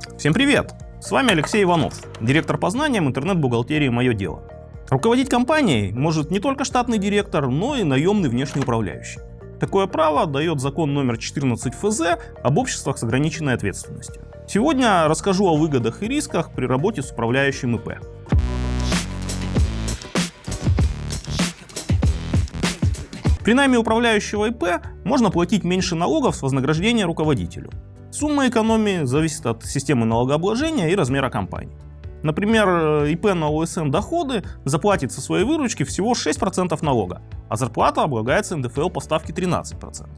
Всем привет! С вами Алексей Иванов, директор по знаниям интернет-бухгалтерии «Мое дело». Руководить компанией может не только штатный директор, но и наемный внешний управляющий. Такое право дает закон номер 14 ФЗ об обществах с ограниченной ответственностью. Сегодня расскажу о выгодах и рисках при работе с управляющим ИП. При найме управляющего ИП можно платить меньше налогов с вознаграждения руководителю. Сумма экономии зависит от системы налогообложения и размера компании. Например, э, ИП на ОСН доходы заплатит со своей выручки всего 6% налога, а зарплата облагается НДФЛ по ставке 13%.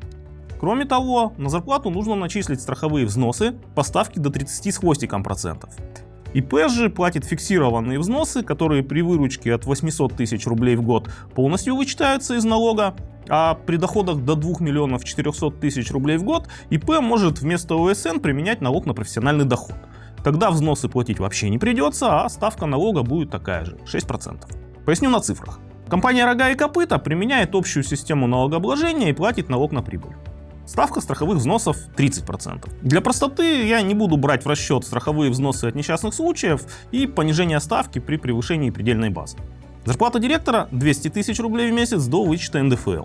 Кроме того, на зарплату нужно начислить страховые взносы по ставке до 30 с хвостиком процентов. ИП же платит фиксированные взносы, которые при выручке от 800 тысяч рублей в год полностью вычитаются из налога, а при доходах до 2 миллионов 400 тысяч рублей в год ИП может вместо ОСН применять налог на профессиональный доход. Тогда взносы платить вообще не придется, а ставка налога будет такая же, 6%. Поясню на цифрах. Компания «Рога и копыта» применяет общую систему налогообложения и платит налог на прибыль. Ставка страховых взносов 30%. Для простоты я не буду брать в расчет страховые взносы от несчастных случаев и понижение ставки при превышении предельной базы. Зарплата директора 200 тысяч рублей в месяц до вычета НДФЛ.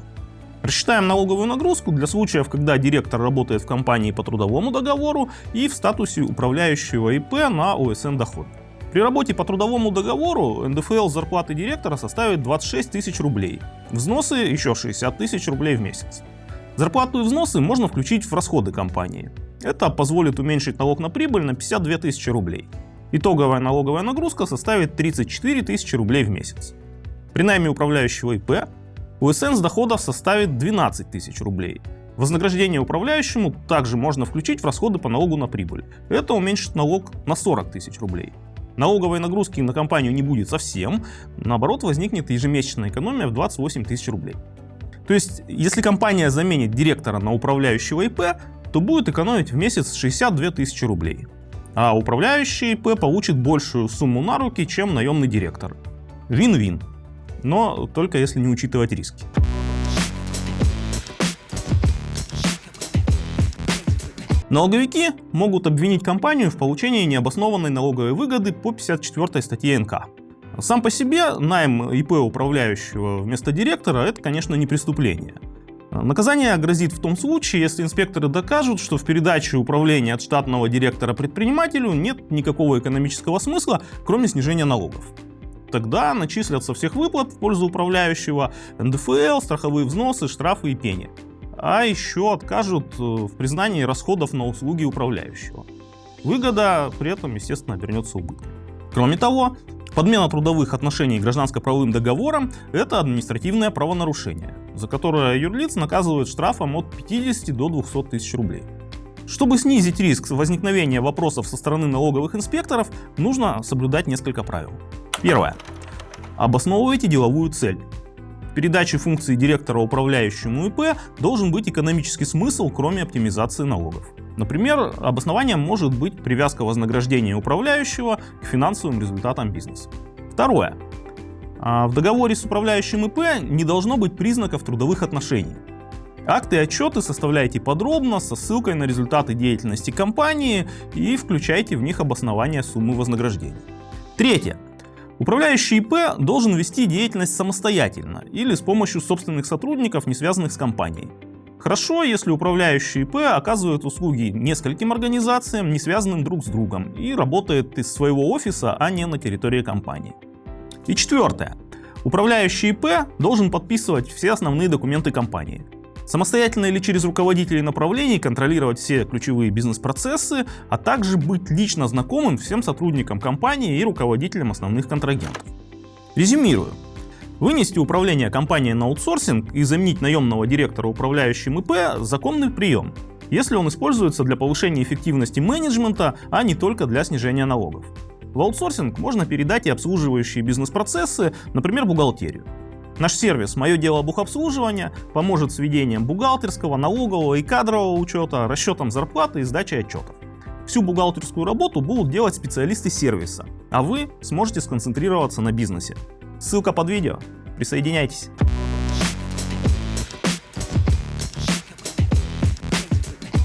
Рассчитаем налоговую нагрузку для случаев, когда директор работает в компании по трудовому договору и в статусе управляющего ИП на ОСН доход. При работе по трудовому договору НДФЛ зарплаты директора составит 26 тысяч рублей, взносы еще 60 тысяч рублей в месяц. Зарплату и взносы можно включить в расходы компании. Это позволит уменьшить налог на прибыль на 52 тысячи рублей. Итоговая налоговая нагрузка составит 34 тысячи рублей в месяц. При найме управляющего ИП УСН с доходов составит 12 тысяч рублей. Вознаграждение управляющему также можно включить в расходы по налогу на прибыль. Это уменьшит налог на 40 тысяч рублей. Налоговой нагрузки на компанию не будет совсем, наоборот возникнет ежемесячная экономия в 28 тысяч рублей. То есть, если компания заменит директора на управляющего ИП, то будет экономить в месяц 62 тысячи рублей а управляющий ИП получит большую сумму на руки, чем наемный директор. Вин-вин. Но только если не учитывать риски. Налоговики могут обвинить компанию в получении необоснованной налоговой выгоды по 54 статье НК. Сам по себе найм ИП управляющего вместо директора – это, конечно, не преступление. Наказание грозит в том случае, если инспекторы докажут, что в передаче управления от штатного директора предпринимателю нет никакого экономического смысла, кроме снижения налогов. Тогда начислят со всех выплат в пользу управляющего НДФЛ, страховые взносы, штрафы и пени. А еще откажут э, в признании расходов на услуги управляющего. Выгода при этом, естественно, обернется убытком. Кроме того, Подмена трудовых отношений гражданско-правовым договором – это административное правонарушение, за которое юрлиц наказывают штрафом от 50 до 200 тысяч рублей. Чтобы снизить риск возникновения вопросов со стороны налоговых инспекторов, нужно соблюдать несколько правил. Первое. Обосновывайте деловую цель. Передаче функции директора управляющему ИП должен быть экономический смысл, кроме оптимизации налогов. Например, обоснованием может быть привязка вознаграждения управляющего к финансовым результатам бизнеса. Второе. А, в договоре с управляющим ИП не должно быть признаков трудовых отношений. Акты и отчеты составляйте подробно, со ссылкой на результаты деятельности компании и включайте в них обоснование суммы вознаграждения. Третье. Управляющий ИП должен вести деятельность самостоятельно или с помощью собственных сотрудников, не связанных с компанией. Хорошо, если управляющий ИП оказывает услуги нескольким организациям, не связанным друг с другом, и работает из своего офиса, а не на территории компании. И четвертое. Управляющий ИП должен подписывать все основные документы компании. Самостоятельно или через руководителей направлений контролировать все ключевые бизнес-процессы, а также быть лично знакомым всем сотрудникам компании и руководителям основных контрагентов. Резюмирую. Вынести управление компанией на аутсорсинг и заменить наемного директора управляющим ИП – законный прием, если он используется для повышения эффективности менеджмента, а не только для снижения налогов. В аутсорсинг можно передать и обслуживающие бизнес-процессы, например, бухгалтерию. Наш сервис «Мое дело бухобслуживания» поможет с ведением бухгалтерского, налогового и кадрового учета, расчетом зарплаты и сдачей отчетов. Всю бухгалтерскую работу будут делать специалисты сервиса, а вы сможете сконцентрироваться на бизнесе. Ссылка под видео. Присоединяйтесь.